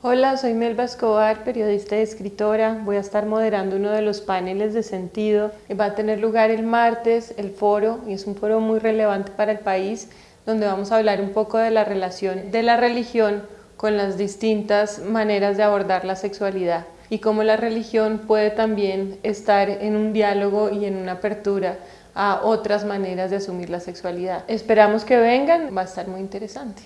Hola, soy Melba Escobar, periodista y escritora. Voy a estar moderando uno de los paneles de sentido. Va a tener lugar el martes, el foro, y es un foro muy relevante para el país, donde vamos a hablar un poco de la relación de la religión con las distintas maneras de abordar la sexualidad y cómo la religión puede también estar en un diálogo y en una apertura a otras maneras de asumir la sexualidad. Esperamos que vengan, va a estar muy interesante.